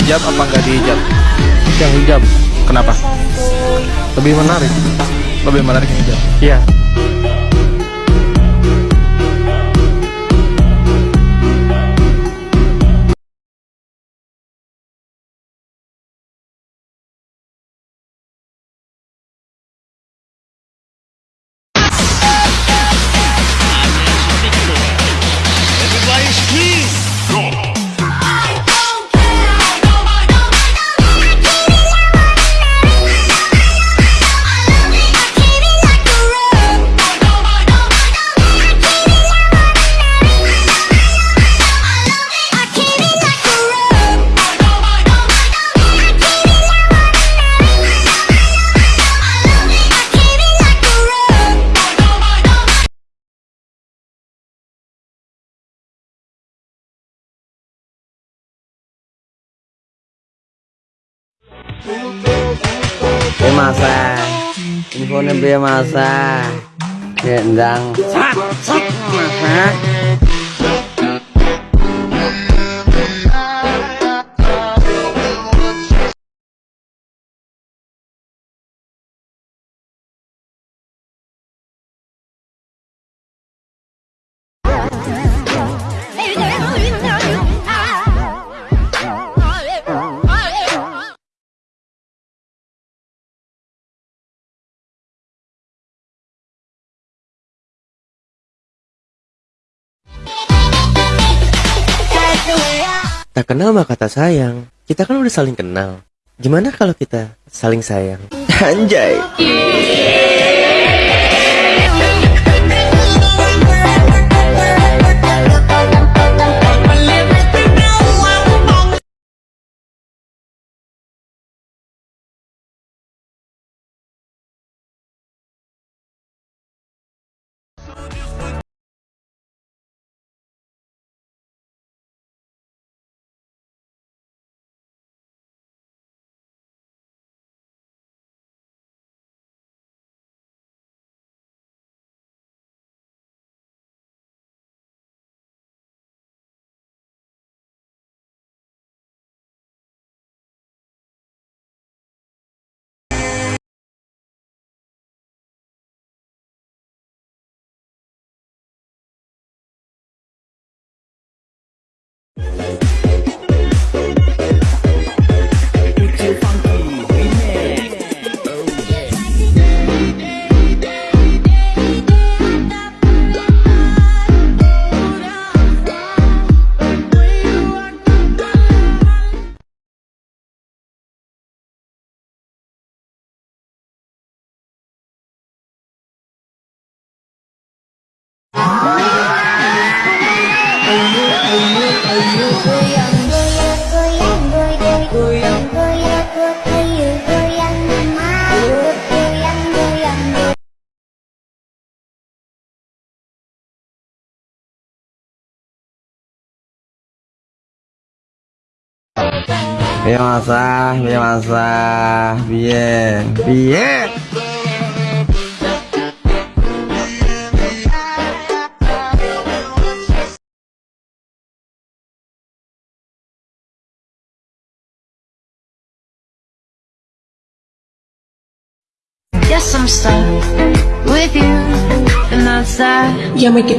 hijab apa nggak dihijab? Yang hijab Kenapa? lebih menarik. Lebih menarik yang hijab. Iya. Biaya masa. Infonya biaya masa. Gendang Sat Sat. Masa Tak kenal maka kata sayang. Kita kan udah saling kenal. Gimana kalau kita saling sayang? Anjay. Biaya masa Biaya masa Biaya Biaya Yes, I'm stuck with you, and that's that. Ya me que